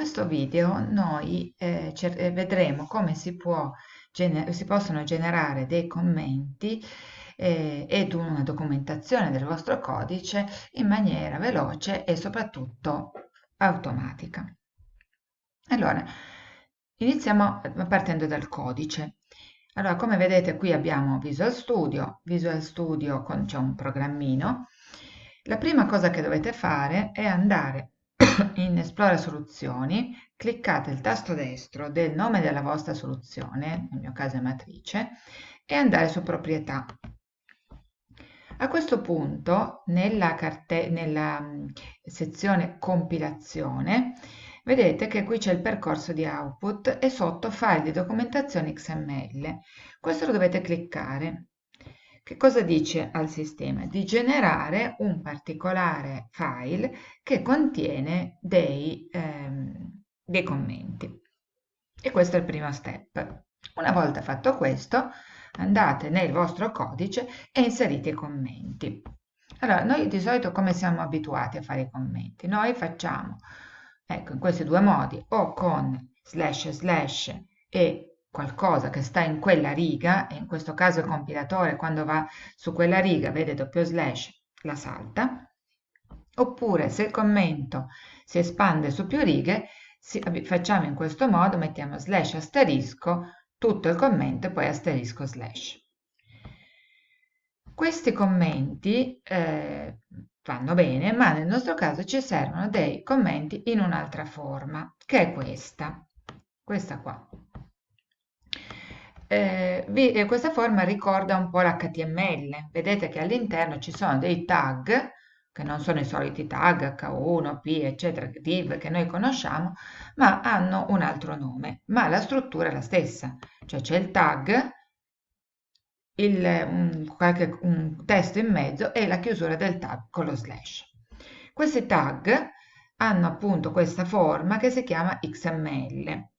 questo video noi eh, eh, vedremo come si, può si, possono generare dei commenti eh, ed una documentazione del vostro codice in maniera veloce e soprattutto automatica. Allora, iniziamo partendo dal codice. Allora, come vedete qui abbiamo Visual Studio, Visual Studio c'è un programmino. La prima cosa che dovete fare è andare in Esplora soluzioni, cliccate il tasto destro del nome della vostra soluzione, nel mio caso è matrice, e andare su proprietà. A questo punto, nella, nella mm, sezione compilazione, vedete che qui c'è il percorso di output e sotto file di documentazione XML. Questo lo dovete cliccare. Che cosa dice al sistema? Di generare un particolare file che contiene dei, ehm, dei commenti. E questo è il primo step. Una volta fatto questo, andate nel vostro codice e inserite i commenti. Allora, noi di solito come siamo abituati a fare i commenti? Noi facciamo, ecco, in questi due modi, o con slash slash e qualcosa che sta in quella riga, e in questo caso il compilatore quando va su quella riga vede doppio slash, la salta, oppure se il commento si espande su più righe, si, facciamo in questo modo, mettiamo slash asterisco, tutto il commento e poi asterisco slash. Questi commenti eh, vanno bene, ma nel nostro caso ci servono dei commenti in un'altra forma, che è questa, questa qua eh, vi, eh, questa forma ricorda un po' l'HTML. Vedete che all'interno ci sono dei tag, che non sono i soliti tag H1, P, eccetera, div che noi conosciamo, ma hanno un altro nome, ma la struttura è la stessa. Cioè c'è il tag, il, un, qualche, un testo in mezzo e la chiusura del tag con lo slash. Questi tag hanno appunto questa forma che si chiama XML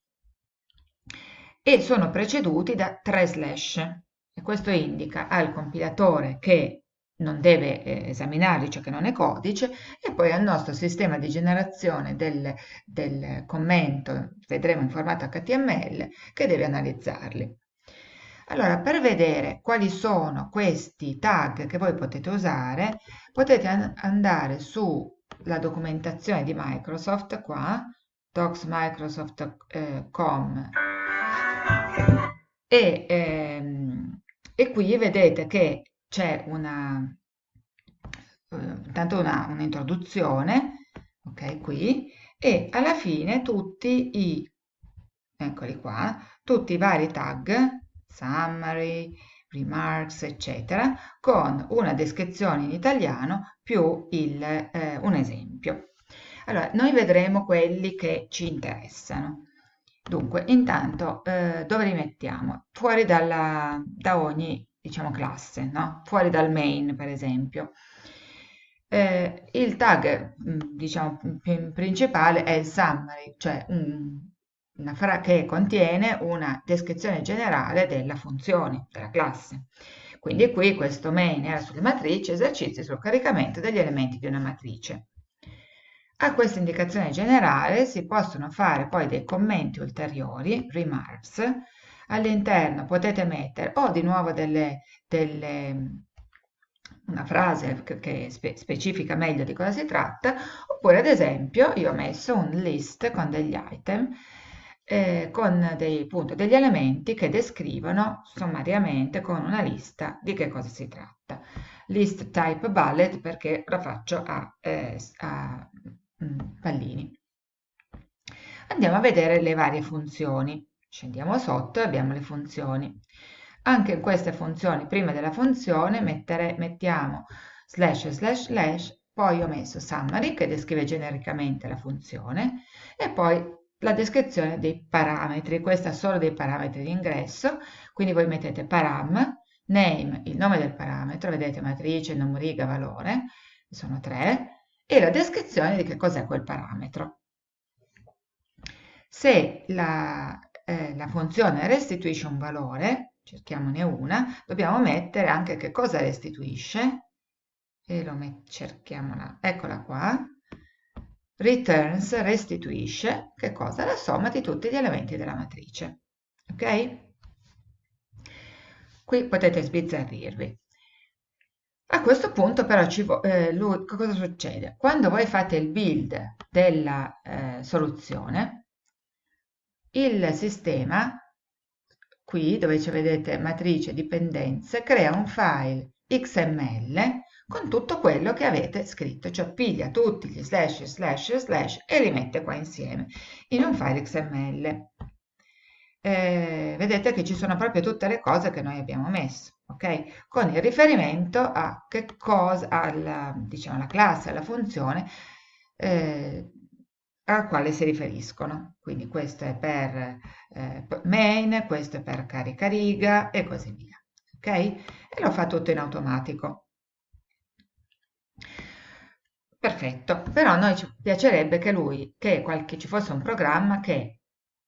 e sono preceduti da tre slash. E questo indica al compilatore che non deve eh, esaminarli, cioè che non è codice, e poi al nostro sistema di generazione del, del commento, vedremo in formato HTML, che deve analizzarli. Allora, per vedere quali sono questi tag che voi potete usare, potete andare sulla documentazione di Microsoft qua, docsmicrosoft.com e, ehm, e qui vedete che c'è una, eh, tanto un'introduzione, ok, qui, e alla fine tutti i, eccoli qua, tutti i vari tag, summary, remarks, eccetera, con una descrizione in italiano più il, eh, un esempio. Allora, noi vedremo quelli che ci interessano. Dunque, intanto eh, dove li mettiamo? Fuori dalla, da ogni, diciamo, classe, no? Fuori dal main, per esempio. Eh, il tag, mm, diciamo, principale è il summary, cioè un, una fra che contiene una descrizione generale della funzione, della classe. Quindi qui questo main era sulle matrici, esercizi sul caricamento degli elementi di una matrice. A questa indicazione generale si possono fare poi dei commenti ulteriori, remarks, all'interno potete mettere o di nuovo delle, delle, una frase che, spe, specifica meglio di cosa si tratta, oppure ad esempio io ho messo un list con degli item, eh, con dei, appunto, degli elementi che descrivono sommariamente con una lista di che cosa si tratta. List type bullet perché la faccio a, eh, a pallini. Andiamo a vedere le varie funzioni. Scendiamo sotto e abbiamo le funzioni. Anche in queste funzioni, prima della funzione, mettere, mettiamo slash slash slash, poi ho messo summary che descrive genericamente la funzione e poi la descrizione dei parametri, questa solo dei parametri di ingresso, quindi voi mettete param, name, il nome del parametro, vedete matrice, nome, riga, valore, sono tre, e la descrizione di che cos'è quel parametro. Se la, eh, la funzione restituisce un valore, cerchiamone una, dobbiamo mettere anche che cosa restituisce, e lo cerchiamola, eccola qua, returns, restituisce, che cosa? La somma di tutti gli elementi della matrice. Ok? Qui potete sbizzarrirvi. A questo punto però eh, lui, cosa succede? Quando voi fate il build della eh, soluzione, il sistema, qui dove ci vedete matrice dipendenze, crea un file XML con tutto quello che avete scritto, cioè piglia tutti gli slash slash slash e li mette qua insieme in un file XML. Eh, vedete che ci sono proprio tutte le cose che noi abbiamo messo, ok? Con il riferimento a che cosa, alla, diciamo, alla classe, alla funzione eh, al quale si riferiscono. Quindi questo è per eh, main, questo è per carica riga e così via. Ok? E lo fa tutto in automatico. Perfetto, però a noi ci piacerebbe che lui, che, qualche, ci fosse un programma che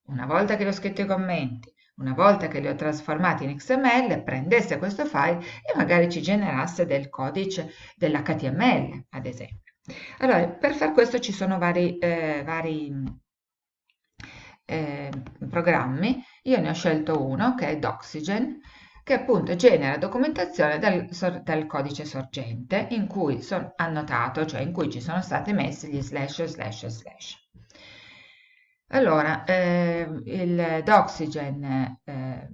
una volta che ho scritto i commenti, una volta che li ho trasformati in XML, prendesse questo file e magari ci generasse del codice dell'HTML, ad esempio. Allora, per far questo ci sono vari, eh, vari eh, programmi. Io ne ho scelto uno che è Doxygen, che appunto genera documentazione dal, dal codice sorgente in cui sono annotato, cioè in cui ci sono stati messi gli slash slash slash. Allora, eh, il Doxygen eh,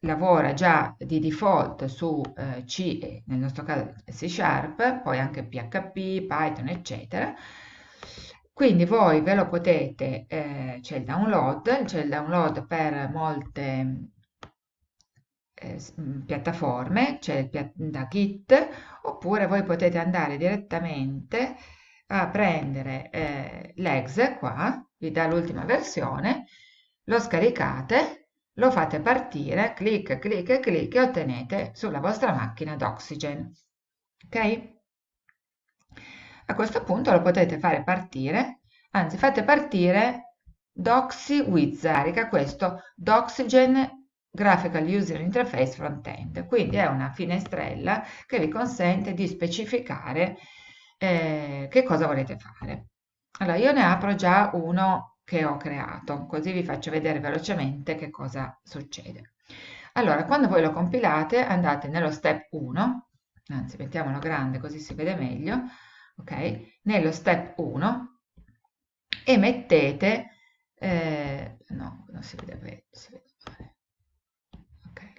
lavora già di default su eh, C e nel nostro caso C Sharp, poi anche PHP, Python, eccetera. Quindi voi ve lo potete, eh, c'è il download, c'è il download per molte eh, piattaforme, cioè da Git, oppure voi potete andare direttamente a prendere eh, l'exe qua, vi dà l'ultima versione, lo scaricate, lo fate partire, clic, clic, clic e ottenete sulla vostra macchina d'Oxygen. Ok? A questo punto lo potete fare partire, anzi fate partire Doxy Wizard, questo Doxygen Graphical User Interface Frontend, quindi è una finestrella che vi consente di specificare eh, che cosa volete fare. Allora, io ne apro già uno che ho creato, così vi faccio vedere velocemente che cosa succede. Allora, quando voi lo compilate, andate nello step 1, anzi mettiamolo grande così si vede meglio, ok? Nello step 1 e mettete, eh, no, non si vede bene, si vede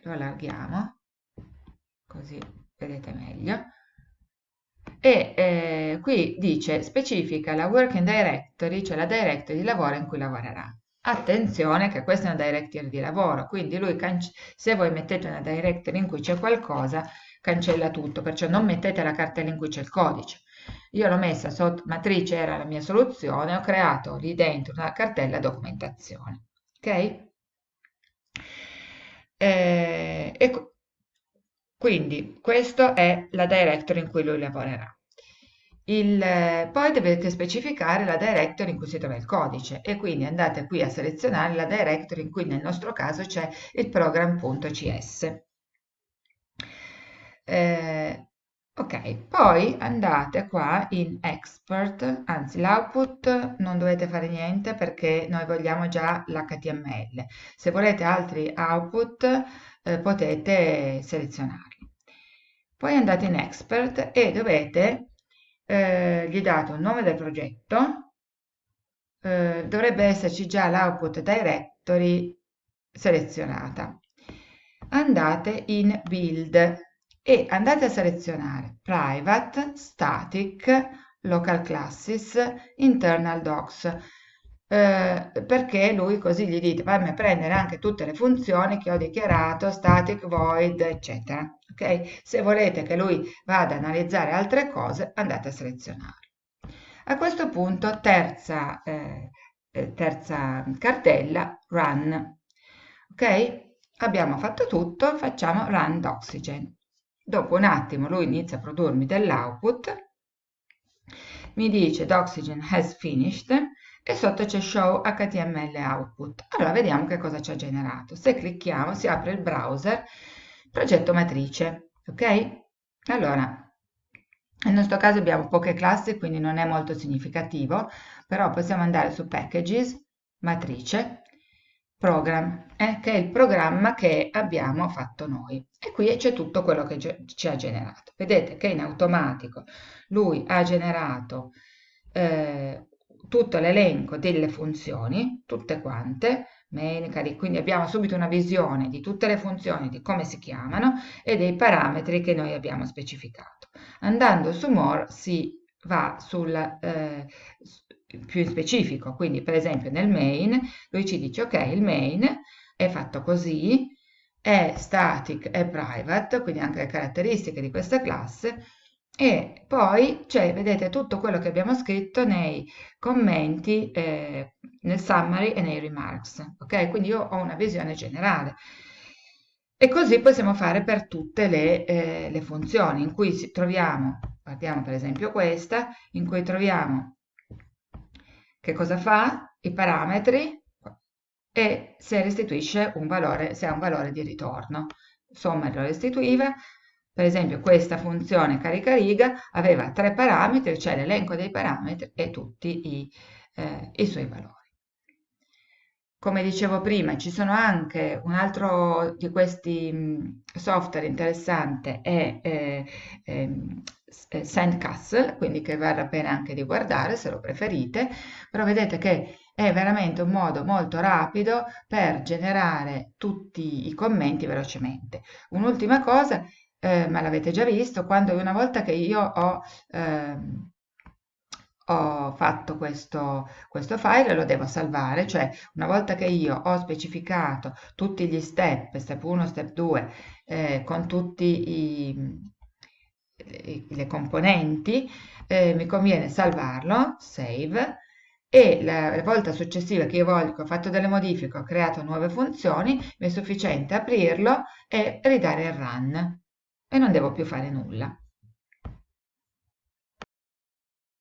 lo allarghiamo così vedete meglio e eh, qui dice specifica la working directory cioè la directory di lavoro in cui lavorerà. Attenzione che questa è una directory di lavoro quindi lui se voi mettete una directory in cui c'è qualcosa cancella tutto perciò non mettete la cartella in cui c'è il codice. Io l'ho messa sotto matrice era la mia soluzione ho creato lì dentro una cartella documentazione ok? Eh, e quindi questa è la directory in cui lui lavorerà. Il, poi dovete specificare la directory in cui si trova il codice e quindi andate qui a selezionare la directory in cui nel nostro caso c'è il program.cs. Eh, ok, poi andate qua in export, anzi l'output non dovete fare niente perché noi vogliamo già l'HTML. Se volete altri output eh, potete selezionarli. Poi andate in expert e dovete, eh, gli date un nome del progetto, eh, dovrebbe esserci già l'output directory selezionata. Andate in build e andate a selezionare private, static, local classes, internal docs, eh, perché lui così gli dite fammi prendere anche tutte le funzioni che ho dichiarato, static, void, eccetera. Ok? Se volete che lui vada ad analizzare altre cose, andate a selezionare. A questo punto, terza, eh, eh terza cartella, run. Ok? Abbiamo fatto tutto, facciamo run d'oxygen. Dopo un attimo lui inizia a produrmi dell'output, mi dice Doxygen has finished e sotto c'è show html output. Allora vediamo che cosa ci ha generato. Se clicchiamo si apre il browser progetto matrice, ok? Allora nel nostro caso abbiamo poche classi, quindi non è molto significativo, però possiamo andare su Packages, Matrice, Program, eh, che è il programma che abbiamo fatto noi. E qui c'è tutto quello che ci ha generato. Vedete che in automatico lui ha generato eh, tutto l'elenco delle funzioni, tutte quante, quindi abbiamo subito una visione di tutte le funzioni, di come si chiamano e dei parametri che noi abbiamo specificato. Andando su More si va sul eh, più specifico, quindi per esempio nel main lui ci dice ok il main è fatto così, è static, è private, quindi anche le caratteristiche di questa classe e poi c'è, vedete, tutto quello che abbiamo scritto nei commenti, eh, nel summary e nei remarks, ok? Quindi io ho una visione generale. E così possiamo fare per tutte le, eh, le funzioni in cui troviamo, guardiamo per esempio questa, in cui troviamo che cosa fa, i parametri e se restituisce un valore, se ha un valore di ritorno. Somma lo restituiva, per esempio questa funzione carica riga aveva tre parametri, cioè l'elenco dei parametri e tutti i, eh, i suoi valori. Come dicevo prima, ci sono anche un altro di questi software interessante, è eh, eh, Sandcastle, quindi che vale la pena anche di guardare se lo preferite, però vedete che è veramente un modo molto rapido per generare tutti i commenti velocemente. Un'ultima cosa eh, ma l'avete già visto, quando una volta che io ho, eh, ho fatto questo, questo file lo devo salvare, cioè una volta che io ho specificato tutti gli step, step 1, step 2, eh, con i, le componenti, eh, mi conviene salvarlo, save, e la, la, volta successiva che io voglio, che ho fatto delle modifiche, ho creato nuove funzioni, mi è sufficiente aprirlo e ridare il run e non devo più fare nulla.